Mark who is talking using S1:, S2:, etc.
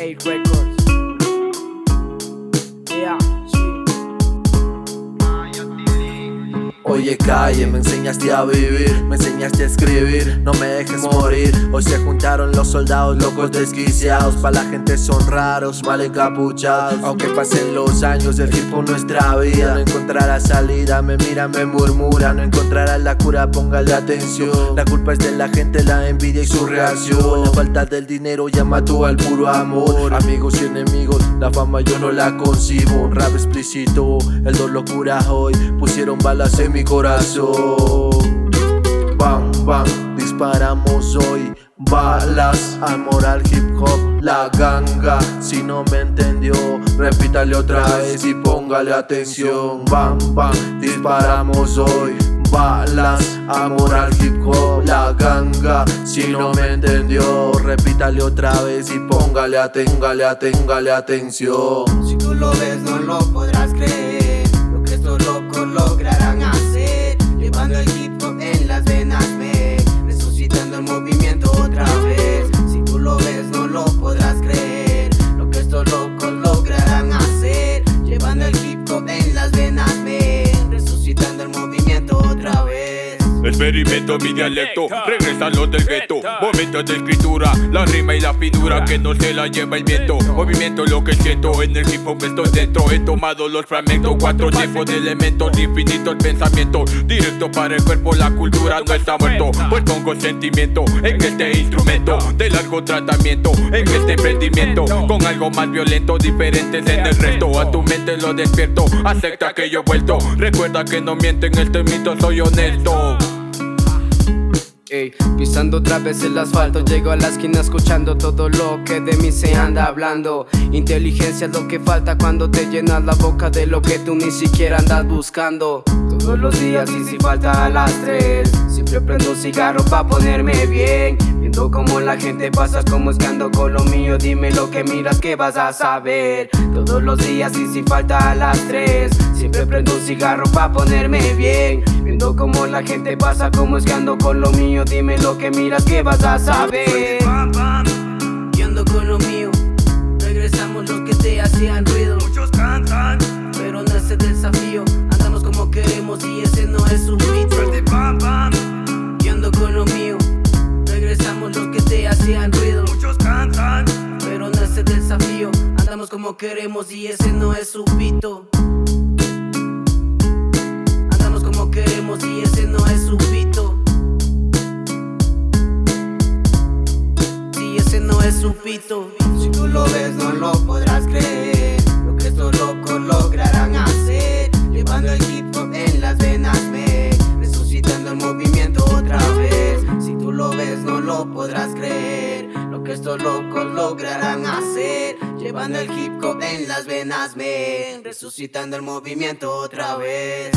S1: 8 Records.
S2: Oye calle, me enseñaste a vivir, me enseñaste a escribir, no me dejes morir. Hoy se juntaron los soldados locos desquiciados, pa' la gente son raros, mal encapuchados Aunque pasen los años, el tiempo nuestra vida. No encontrará salida, me mira, me murmura. No encontrará la cura, póngale atención. La culpa es de la gente, la envidia y su reacción. La falta del dinero ya mató al puro amor. Amigos y enemigos, la fama yo no la concibo. Un explícito, el dolor cura hoy. Pusieron balas en mi corazón. Bam, bam, disparamos hoy Balas, amor al hip hop, la ganga. Si no me entendió, repítale otra vez y póngale atención. Bam, bam, disparamos hoy Balas, amor al hip hop, la ganga. Si no me entendió, repítale otra vez y póngale, aténgale, aténgale atención.
S3: Si
S4: Experimento mi dialecto, regresan los del gueto. Momentos de escritura, la rima y la figura Que no se la lleva el viento. Movimiento lo que siento, en el hip hop estoy dentro. He tomado los fragmentos, cuatro tipos de elementos. Infinitos pensamientos, directo para el cuerpo La cultura no está muerto, pues pongo sentimiento En este instrumento, de largo tratamiento En este emprendimiento, con algo más violento Diferentes en el resto, a tu mente lo despierto Acepta que yo he vuelto, recuerda que no mienten Este mito soy honesto
S1: Pisando otra vez el asfalto Llego a la esquina escuchando todo lo que de mí se anda hablando. Inteligencia es lo que falta cuando te llenas la boca de lo que tú ni siquiera andas buscando. Todos los días y si falta a las tres Siempre prendo un cigarro pa' ponerme bien. Viendo como la gente pasa como es con lo mío. Dime lo que miras que vas a saber Todos los días y si falta a las tres Siempre prendo un cigarro pa' ponerme bien Como la gente pasa como es que ando con lo mío. Dime lo que miras que vas a saber
S3: yo ando con lo mío. Regresamos los que te hacían ruido. Muchos cantan, pero no es el desafío. Andamos como queremos y ese no es un pam, yo ando con lo mío. Regresamos los que te hacían ruido. Muchos cantan, pero no es el desafío. Andamos como queremos y ese no es su pito Queremos y ese no es su pito. Si ese no es su pito. Si tú lo ves no lo podrás creer. Lo que estos locos lograrán hacer Llevando el hip hop en las venas me Resucitando el movimiento otra vez. Si tú lo ves no lo podrás creer. Lo que estos locos lograrán hacer Llevando el hip hop en las venas me Resucitando el movimiento otra vez